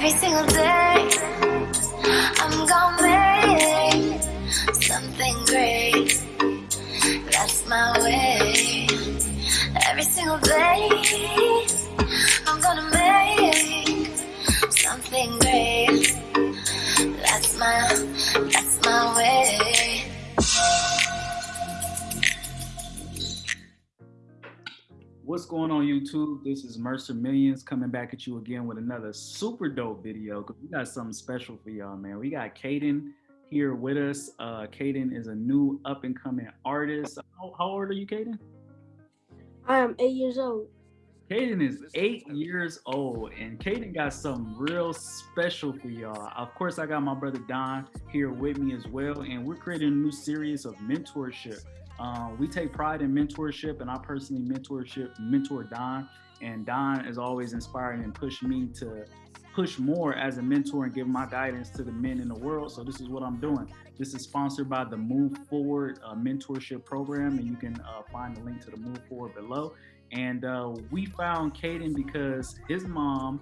Every single day, I'm gonna make something great. That's my way. Every single day, What's going on YouTube? This is Mercer Millions coming back at you again with another super dope video because we got something special for y'all, man. We got Kaden here with us. Uh, Kaden is a new up and coming artist. How, how old are you, Kaden? I am eight years old. Kaden is eight years old, and Kaden got something real special for y'all. Of course, I got my brother Don here with me as well, and we're creating a new series of mentorship. Uh, we take pride in mentorship, and I personally mentorship mentor Don, and Don is always inspiring and push me to push more as a mentor and give my guidance to the men in the world. So this is what I'm doing. This is sponsored by the Move Forward uh, mentorship program, and you can uh, find the link to the Move Forward below. And uh, we found Kaden because his mom,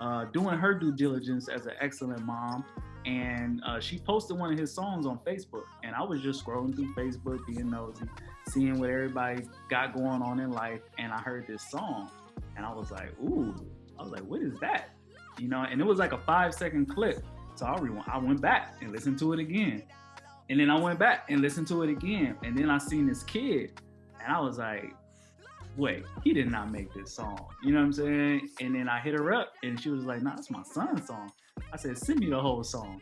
uh, doing her due diligence as an excellent mom, and uh, she posted one of his songs on Facebook. And I was just scrolling through Facebook, being nosy, seeing what everybody got going on in life, and I heard this song, and I was like, "Ooh!" I was like, "What is that?" You know, and it was like a five second clip. So I, I went back and listened to it again, and then I went back and listened to it again, and then I seen this kid, and I was like, wait, he did not make this song. You know what I'm saying? And then I hit her up and she was like, nah, that's my son's song. I said, send me the whole song.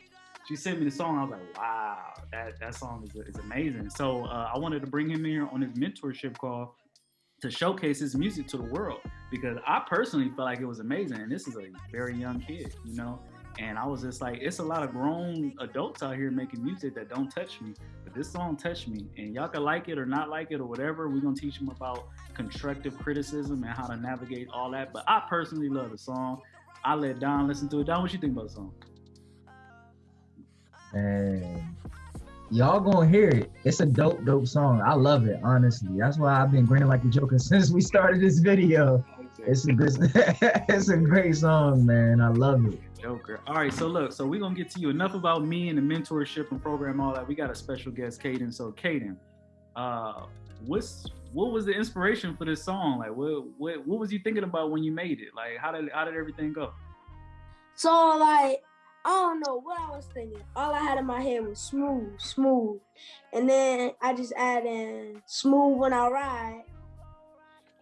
She sent me the song. I was like, wow, that, that song is, is amazing. So uh, I wanted to bring him here on his mentorship call to showcase his music to the world because I personally felt like it was amazing. And this is a very young kid, you know? And I was just like, it's a lot of grown adults out here making music that don't touch me, but this song touched me. And y'all can like it or not like it or whatever. We're gonna teach them about constructive criticism and how to navigate all that. But I personally love the song. I let Don listen to it. Don, what you think about the song? And y'all gonna hear it. It's a dope, dope song. I love it, honestly. That's why I've been grinning like a joker since we started this video. It's a good, it's a great song, man. I love it. Joker. All right, so look, so we're gonna get to you. Enough about me and the mentorship and program, all that. We got a special guest, Kaden. So, Kaden, uh, what's what was the inspiration for this song? Like, what what what was you thinking about when you made it? Like, how did how did everything go? So like I don't know what I was thinking. All I had in my head was smooth, smooth. And then I just added in smooth when I ride.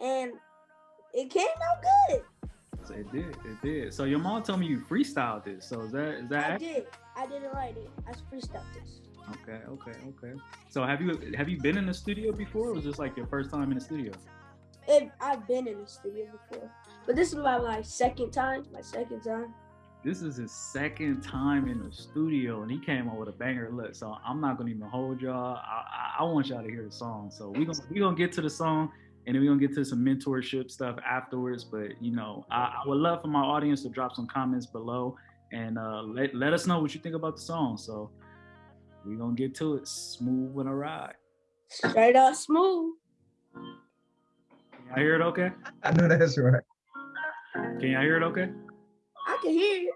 And it came out good. It did, it did. So your mom told me you freestyled this. So is that is that I did. I didn't write it. I freestyled this. Okay, okay, okay. So have you have you been in the studio before, or was this like your first time in the studio? It, I've been in the studio before. But this is my like second time. My second time. This is his second time in the studio, and he came up with a banger. Look, so I'm not gonna even hold y'all. I, I, I want y'all to hear the song. So we gonna we gonna get to the song, and then we're gonna get to some mentorship stuff afterwards. But you know, I, I would love for my audience to drop some comments below and uh, let let us know what you think about the song. So we're gonna get to it. Smooth when I ride. Straight up smooth. Can y'all hear it okay? I know that's right. Can y'all hear it okay? I can hear it.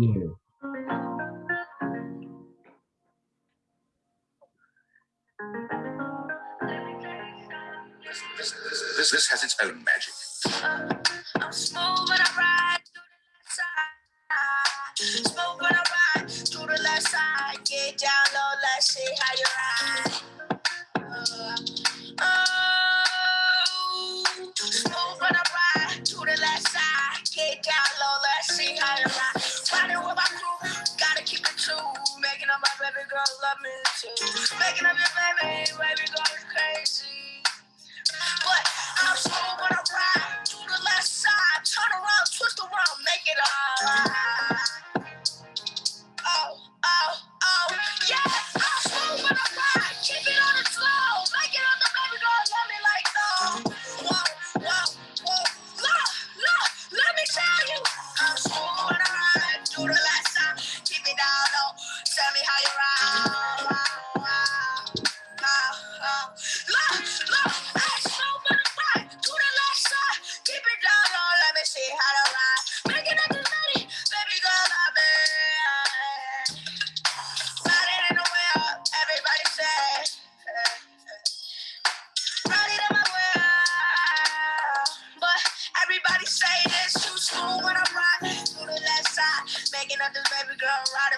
Yeah. This, this, this has its own magic. lot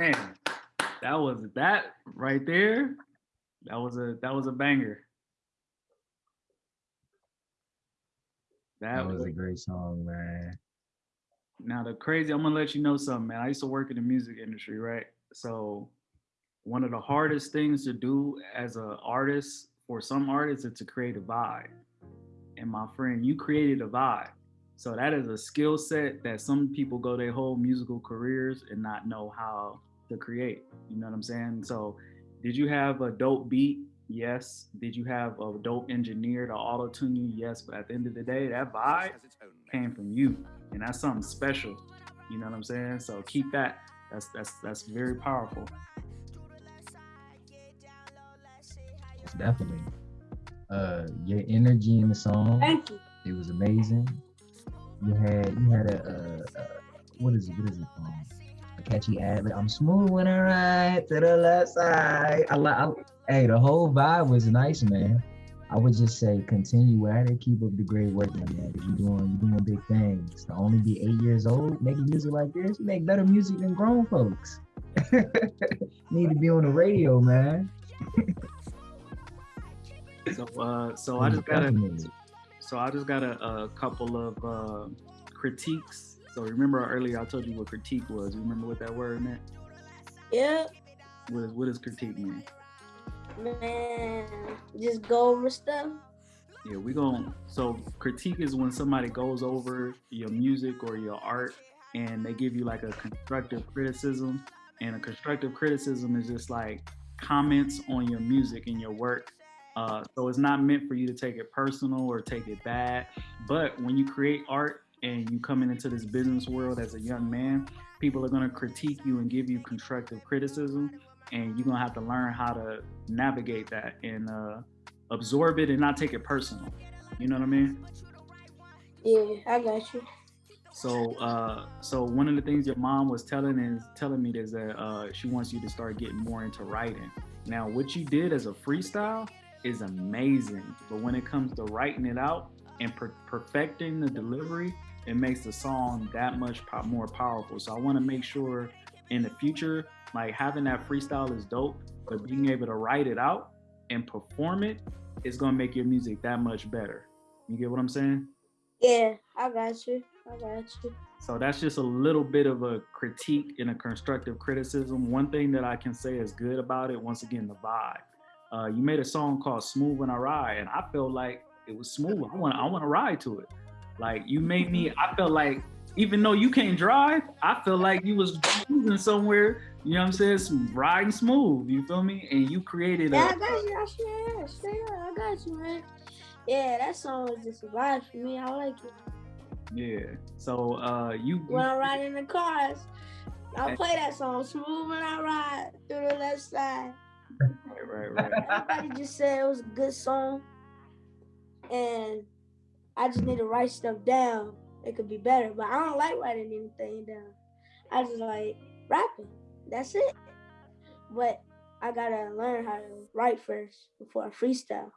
man, that was that right there. That was a that was a banger. That, That was was a great song, man. now the crazy. I'm gonna let you know something, man. I used to work in the music industry, right? So one of the hardest things to do as an artist for some artists is to create a vibe. And my friend, you created a vibe. So that is a skill set that some people go their whole musical careers and not know how to create. You know what I'm saying? So did you have a dope beat? Yes. Did you have a dope engineer to auto tune you? Yes. But at the end of the day, that vibe came from you. And that's something special. You know what I'm saying? So keep that. That's that's that's very powerful. Definitely. Uh, your energy in the song, Thank you. it was amazing. You had you had a, uh uh what is it? What is it called? Catchy ad. Like, I'm smooth when I ride to the left side. I like. Hey, the whole vibe was nice, man. I would just say continue at it. Keep up the great work, my man. You're doing you're doing big things. To only be eight years old making music like this, you make better music than grown folks. Need to be on the radio, man. So uh so I just got a so I just got a, a couple of uh critiques. So remember earlier I told you what critique was. You remember what that word meant? Yep. What is what does critique mean? man. Just go over stuff. Yeah, we going so critique is when somebody goes over your music or your art and they give you like a constructive criticism. And a constructive criticism is just like comments on your music and your work. Uh, so it's not meant for you to take it personal or take it bad. But when you create art and you coming into this business world as a young man, people are gonna critique you and give you constructive criticism, and you're gonna have to learn how to navigate that and uh, absorb it and not take it personal. You know what I mean? Yeah, I got you. So, uh, so one of the things your mom was telling is telling me is that uh, she wants you to start getting more into writing. Now, what you did as a freestyle is amazing, but when it comes to writing it out and per- perfecting the delivery, it makes the song that much po- more powerful. So, I want to make sure in the future, like having that freestyle is dope, but being able to write it out and perform it is gonna make your music that much better. You get what I'm saying? Yeah, I got you. I got you. So that's just a little bit of a critique and a constructive criticism. One thing that I can say is good about it, once again, the vibe. Uh, you made a song called "Smooth When I Ride," and I felt like it was smooth. I want, I want to ride to it. Like you made me. I felt like even though you can't drive, I felt like you was moving somewhere. You know what I'm saying? Some riding smooth. You feel me? And you created Yeah, I a. got you. I sure, straight up, I got you, man. Yeah, that song was just a vibe for me. I like it. Yeah. So uh, you. When I'm riding in the cars, I'll play that song, Smooth When I Ride Through the Left Side. Right, right, right. Everybody just said it was a good song. And I just need to write stuff down. It could be better, but I don't like writing anything down. I just like rapping. That's it. But I gotta learn how to write first before I freestyle.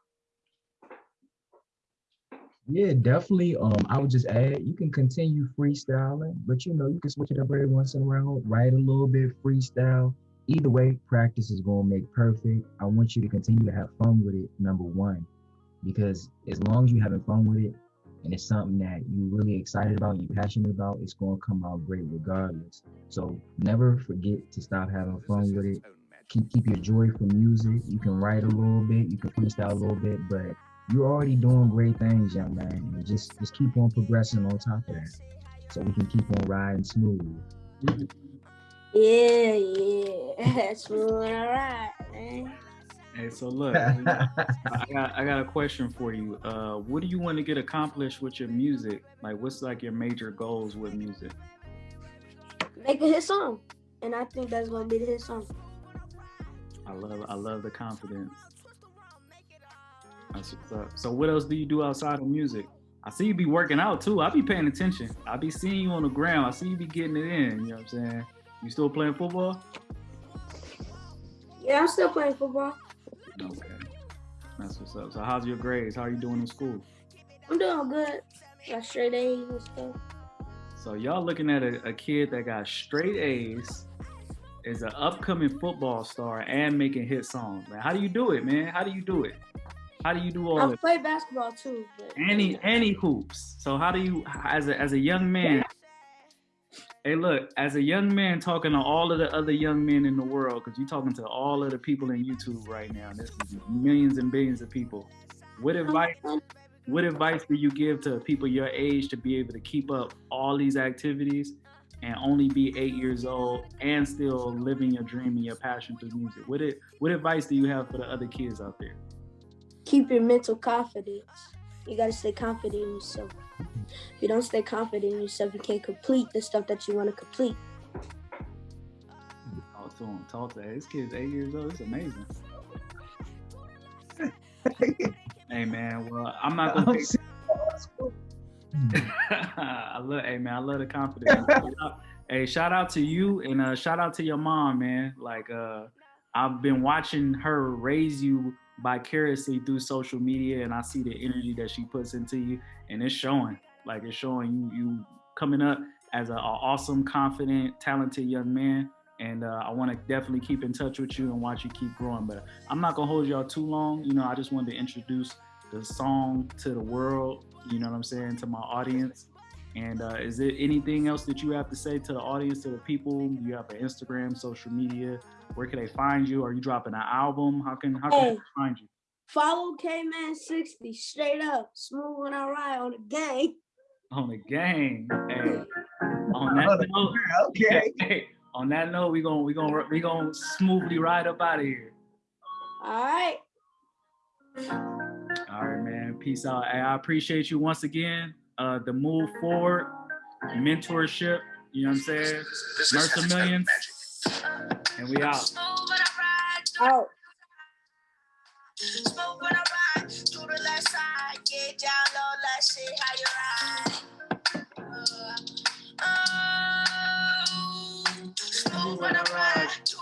Yeah, definitely. Um, I would just add you can continue freestyling, but you know you can switch it up every once in a while. Write a little bit freestyle. Either way, practice is gonna make perfect. I want you to continue to have fun with it. Number one, because as long as you're having fun with it, and it's something that you're really excited about, you're passionate about, it's gonna come out great regardless. So never forget to stop having fun with it. keep keep your joy for music. You can write a little bit, you can freestyle a little bit, but you're already doing great things, young man. And just just keep on progressing on top of that, so we can keep on riding smooth. Yeah, yeah. Smooth and all right, man. Hey, so look, I got I got a question for you. Uh, what do you want to get accomplished with your music? Like, what's like your major goals with music? Make a hit song. And I think that's gonna be the hit song. I love I love the confidence. That's what's up. So what else do you do outside of music? I see you be working out too. I be paying attention. I be seeing you on the ground. I see you be getting it in. You know what I'm saying? You still playing football? Yeah, I'm still playing football. Okay. That's what's up. So how's your grades? How are you doing in school? I'm doing good. Got straight A's and stuff. So y'all looking at a, a kid that got straight A's, is an upcoming football star, and making hit songs. Man, how do you do it, man? How do you do it? How do you do all I play basketball too. But Any any hoops. So how do you, as a as a young man? Hey, look, as a young man talking to all of the other young men in the world, because you're talking to all of the people in YouTube right now. This is millions and billions of people. What uh-huh. advice what advice do you give to people your age to be able to keep up all these activities and only be eight years old and still living your dream and your passion through music? What it, what advice do you have for the other kids out there? keep your mental confidence. You gotta stay confident in yourself. If you don't stay confident in yourself, you can't complete the stuff that you want to complete. Talk to him. Talk to him. This kid's eight years old. It's amazing. hey man, well I'm not gonna. Take, I love, hey man, I love the confidence. hey, shout out to you and uh, shout out to your mom, man. Like uh, I've been watching her raise you vicariously through social media, and I see the energy that she puts into you, and it's showing. Like it's showing you you coming up as an awesome, confident, talented young man. And uh, I want to definitely keep in touch with you and watch you keep growing. But I'm not gonna hold y'all too long. You know, I just wanted to introduce the song to the world. You know what I'm saying to my audience. And uh, is there anything else that you have to say to the audience, to the people? Do you have an Instagram, social media? Where can they find you? Are you dropping an album? How can how can Hey. they find you? Follow K Man 60 straight up, smooth when I ride on the gang. On the game. Hey, on that note, okay. hey, on that note, we gonna we gonna we gonna smoothly ride up out of here. All right. All right, man. Peace out. Hey, I appreciate you once again. Uh, the move forward, mentorship. You know what I'm saying? This, this Mercer has its own Millions. And we out. Smooth when I ride, do Out. Smoke when I ride to the left side. Get down low, let's see how you ride. Uh, oh, smooth when I ride to